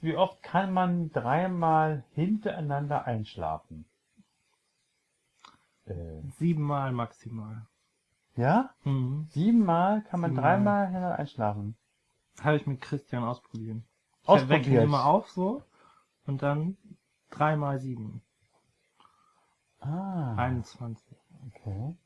Wie oft kann man dreimal hintereinander einschlafen? Äh, Siebenmal maximal. ja? Mhm. Siebenmal kann man Siebenmal. dreimal hintereinander einschlafen. Habe ich mit Christian ausprobiert. Ich Ausprobiert. wecke ihn immer auf so und dann dreimal sieben. Ah, 21. okay.